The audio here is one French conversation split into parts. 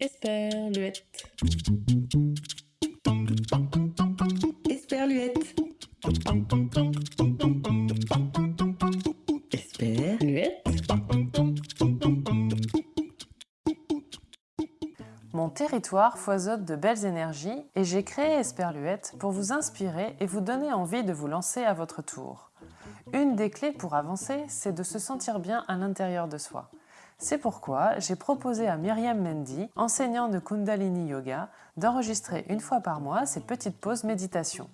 Esperluette. Esperluette. Esperluette. Mon territoire foisonne de belles énergies et j'ai créé Esperluette pour vous inspirer et vous donner envie de vous lancer à votre tour. Une des clés pour avancer, c'est de se sentir bien à l'intérieur de soi. C'est pourquoi j'ai proposé à Myriam Mendy, enseignant de Kundalini Yoga, d'enregistrer une fois par mois ces petites pauses méditation.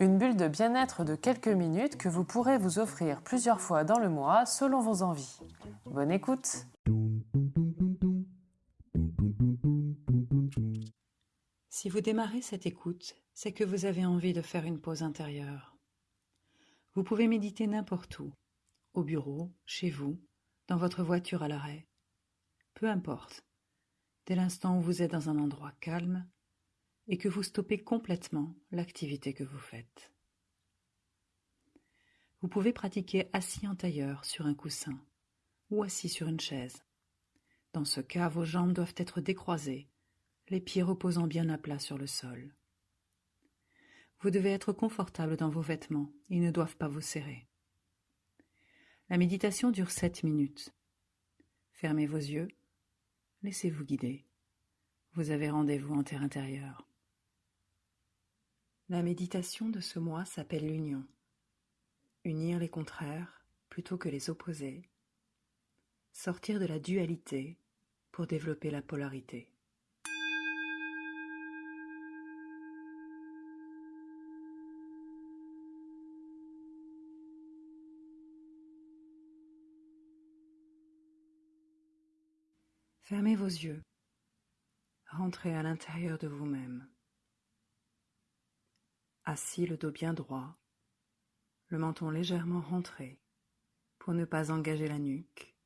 Une bulle de bien-être de quelques minutes que vous pourrez vous offrir plusieurs fois dans le mois selon vos envies. Bonne écoute Si vous démarrez cette écoute, c'est que vous avez envie de faire une pause intérieure. Vous pouvez méditer n'importe où, au bureau, chez vous, dans votre voiture à l'arrêt. Peu importe, dès l'instant où vous êtes dans un endroit calme et que vous stoppez complètement l'activité que vous faites. Vous pouvez pratiquer assis en tailleur sur un coussin ou assis sur une chaise. Dans ce cas, vos jambes doivent être décroisées, les pieds reposant bien à plat sur le sol. Vous devez être confortable dans vos vêtements, ils ne doivent pas vous serrer. La méditation dure sept minutes. Fermez vos yeux, laissez-vous guider. Vous avez rendez-vous en terre intérieure. La méditation de ce mois s'appelle l'union. Unir les contraires plutôt que les opposer. Sortir de la dualité pour développer la polarité. Fermez vos yeux. Rentrez à l'intérieur de vous-même. Assis le dos bien droit, le menton légèrement rentré pour ne pas engager la nuque.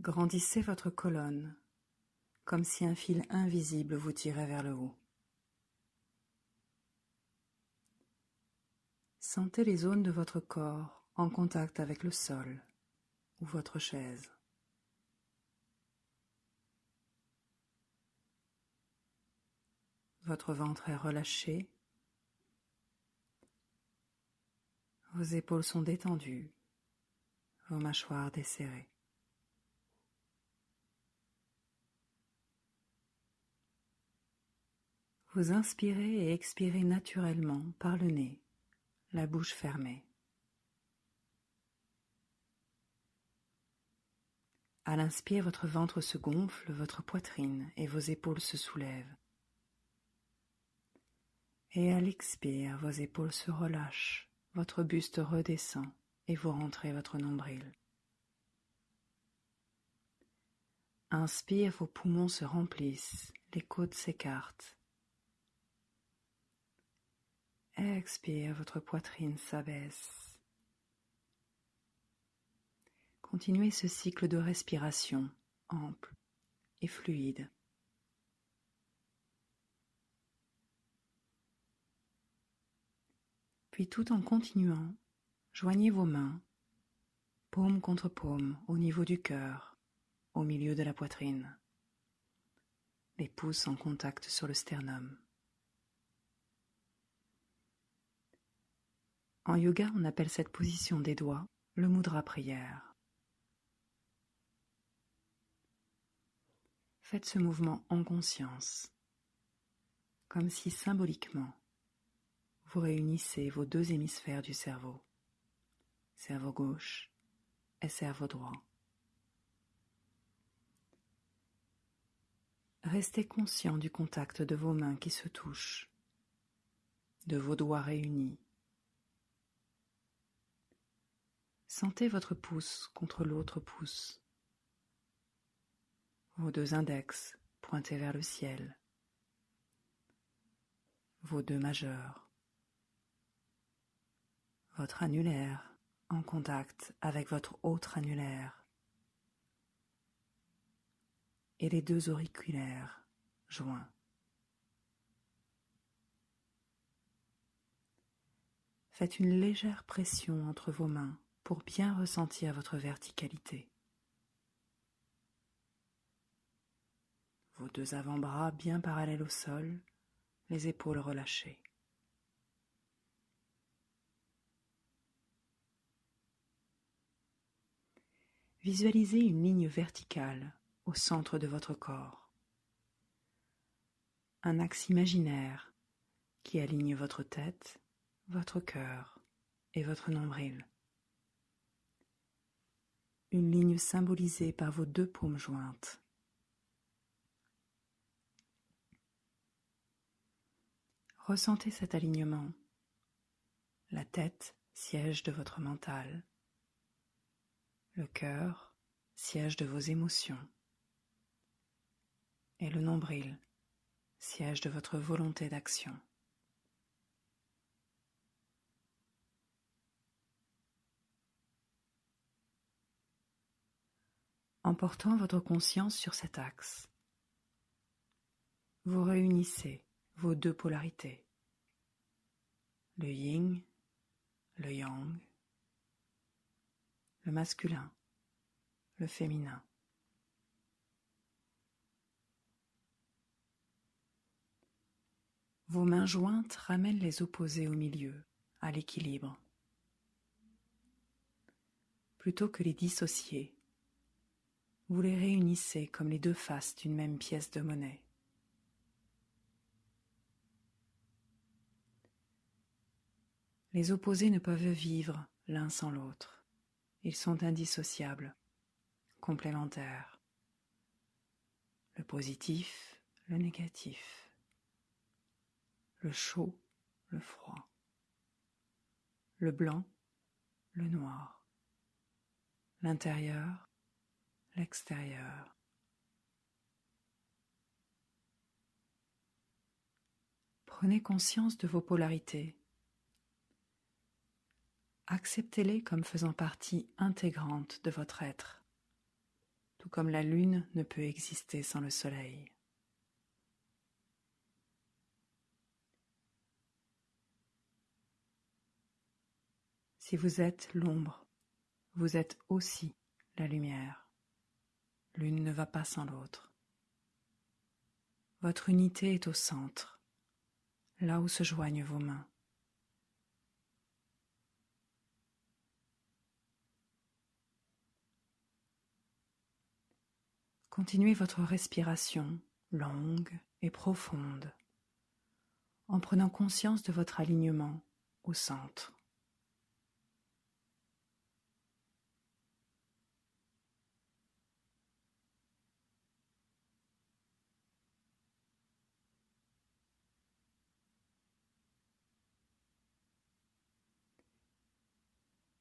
Grandissez votre colonne comme si un fil invisible vous tirait vers le haut. Sentez les zones de votre corps en contact avec le sol ou votre chaise. Votre ventre est relâché. Vos épaules sont détendues, vos mâchoires desserrées. Vous inspirez et expirez naturellement par le nez, la bouche fermée. À l'inspire, votre ventre se gonfle, votre poitrine et vos épaules se soulèvent. Et à l'expire, vos épaules se relâchent, votre buste redescend et vous rentrez votre nombril. Inspire, vos poumons se remplissent, les côtes s'écartent. Expire, votre poitrine s'abaisse. Continuez ce cycle de respiration ample et fluide. Puis tout en continuant, joignez vos mains, paume contre paume, au niveau du cœur, au milieu de la poitrine, les pouces en contact sur le sternum. En yoga, on appelle cette position des doigts le mudra prière. Faites ce mouvement en conscience, comme si symboliquement vous réunissez vos deux hémisphères du cerveau, cerveau gauche et cerveau droit. Restez conscient du contact de vos mains qui se touchent, de vos doigts réunis. Sentez votre pouce contre l'autre pouce, vos deux index pointés vers le ciel, vos deux majeurs votre annulaire en contact avec votre autre annulaire et les deux auriculaires joints. Faites une légère pression entre vos mains pour bien ressentir votre verticalité. vos deux avant-bras bien parallèles au sol, les épaules relâchées. Visualisez une ligne verticale au centre de votre corps. Un axe imaginaire qui aligne votre tête, votre cœur et votre nombril. Une ligne symbolisée par vos deux paumes jointes. Ressentez cet alignement. La tête, siège de votre mental. Le cœur, siège de vos émotions. Et le nombril, siège de votre volonté d'action. En portant votre conscience sur cet axe, vous réunissez vos deux polarités, le yin, le yang, le masculin, le féminin. Vos mains jointes ramènent les opposés au milieu, à l'équilibre. Plutôt que les dissocier, vous les réunissez comme les deux faces d'une même pièce de monnaie. Les opposés ne peuvent vivre l'un sans l'autre. Ils sont indissociables, complémentaires. Le positif, le négatif. Le chaud, le froid. Le blanc, le noir. L'intérieur, l'extérieur. Prenez conscience de vos polarités acceptez-les comme faisant partie intégrante de votre être, tout comme la lune ne peut exister sans le soleil. Si vous êtes l'ombre, vous êtes aussi la lumière. L'une ne va pas sans l'autre. Votre unité est au centre, là où se joignent vos mains. Continuez votre respiration longue et profonde en prenant conscience de votre alignement au centre.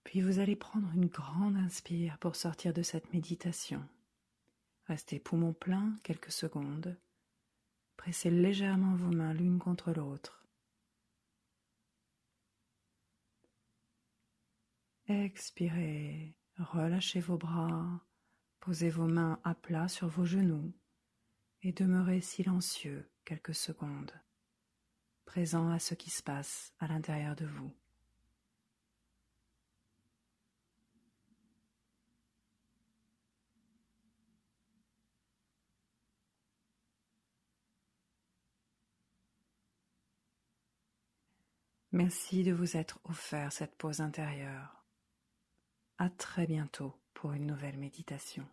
Puis vous allez prendre une grande inspire pour sortir de cette méditation. Restez poumons pleins quelques secondes. Pressez légèrement vos mains l'une contre l'autre. Expirez, relâchez vos bras, posez vos mains à plat sur vos genoux et demeurez silencieux quelques secondes, présent à ce qui se passe à l'intérieur de vous. Merci de vous être offert cette pause intérieure. À très bientôt pour une nouvelle méditation.